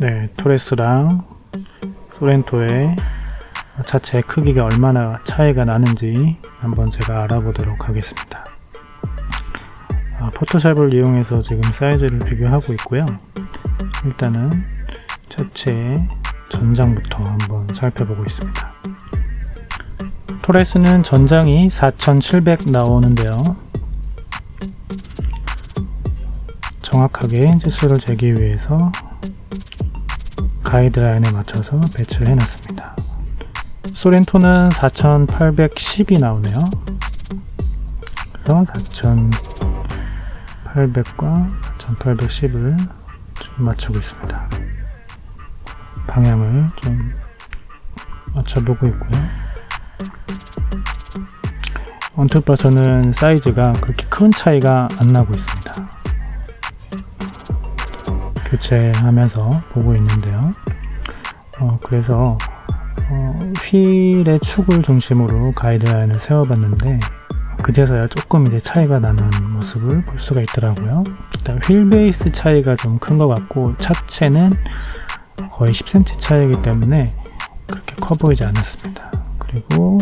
네, 토레스랑 소렌토의 자체 크기가 얼마나 차이가 나는지 한번 제가 알아보도록 하겠습니다. 아, 포토샵을 이용해서 지금 사이즈를 비교하고 있고요. 일단은 자체 전장부터 한번 살펴보고 있습니다. 토레스는 전장이 4700 나오는데요. 정확하게 지수를 재기 위해서 가이드라인에 맞춰서 배치를 해놨습니다. 소렌토는 4810이 나오네요. 그래서 4800과 4810을 좀 맞추고 있습니다. 방향을 좀 맞춰보고 있고요. 언뜻 봐서는 사이즈가 그렇게 큰 차이가 안 나고 있습니다. 교체하면서 보고 있는데요. 어, 그래서 어, 휠의 축을 중심으로 가이드라인을 세워봤는데 그제서야 조금 이제 차이가 나는 모습을 볼 수가 있더라고요. 일단 휠 베이스 차이가 좀 큰 것 같고 차체는 거의 10cm 차이기 때문에 그렇게 커 보이지 않았습니다. 그리고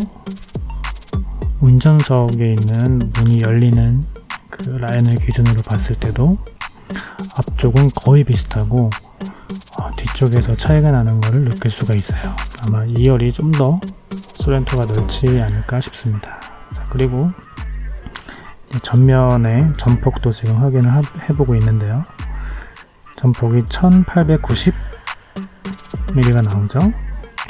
운전석에 있는 문이 열리는 그 라인을 기준으로 봤을 때도 앞쪽은 거의 비슷하고 어, 뒤쪽에서 차이가 나는 것을 느낄 수가 있어요. 아마 2열이 좀 더 소렌토가 넓지 않을까 싶습니다. 자, 그리고 전면의 전폭도 지금 확인을 하, 해보고 있는데요. 전폭이 1890mm가 나오죠?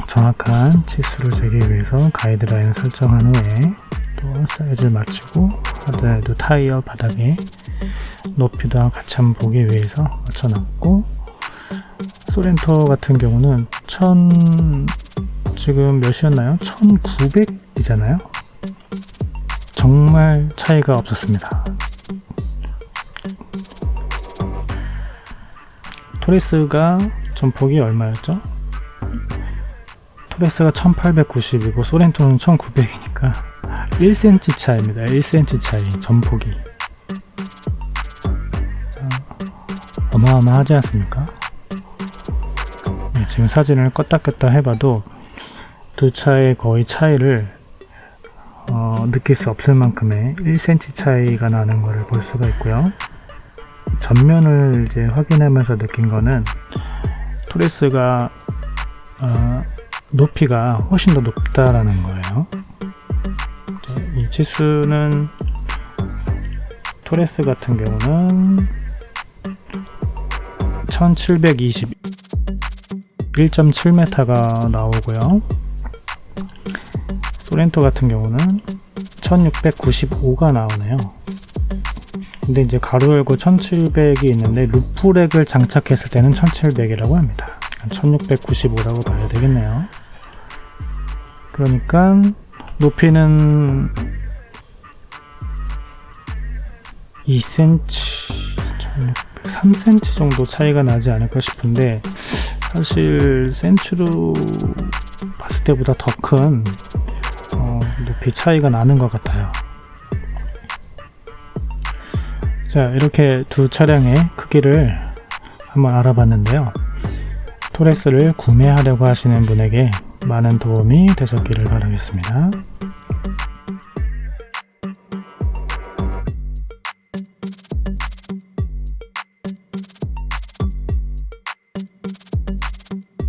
정확한 치수를 재기 위해서 가이드라인을 설정한 후에 또 사이즈를 맞추고 하드라이드 타이어 바닥에 높이도 같이 한번 보기 위해서 맞춰놨고 소렌토 같은 경우는 1000 지금 몇이었나요? 1900이잖아요 정말 차이가 없었습니다 토레스가 전폭이 얼마였죠? 토레스가 1890이고 소렌토는 1900이니까 1cm 차이입니다 1cm 차이 전폭이 어마어마하지 않습니까? 네, 지금 사진을 껐다 꼈다 해봐도 두 차의 거의 차이를 어, 느낄 수 없을 만큼의 1cm 차이가 나는 것을 볼 수가 있고요. 전면을 이제 확인하면서 느낀 거는 토레스가 어, 높이가 훨씬 더 높다라는 거예요. 이 치수는 토레스 같은 경우는 1720 1.7m가 나오고요. 소렌토 같은 경우는 1695가 나오네요. 근데 이제 가로 열고 1700이 있는데 루프렉을 장착했을 때는 1700이라고 합니다. 1695라고 봐야 되겠네요. 그러니까 높이는 2cm 3cm 정도 차이가 나지 않을까 싶은데 사실 센츄로 봤을 때보다 더큰 어, 높이 차이가 나는 것 같아요. 자 이렇게 두 차량의 크기를 한번 알아봤는데요. 토레스를 구매하려고 하시는 분에게 많은 도움이 되셨기를 바라겠습니다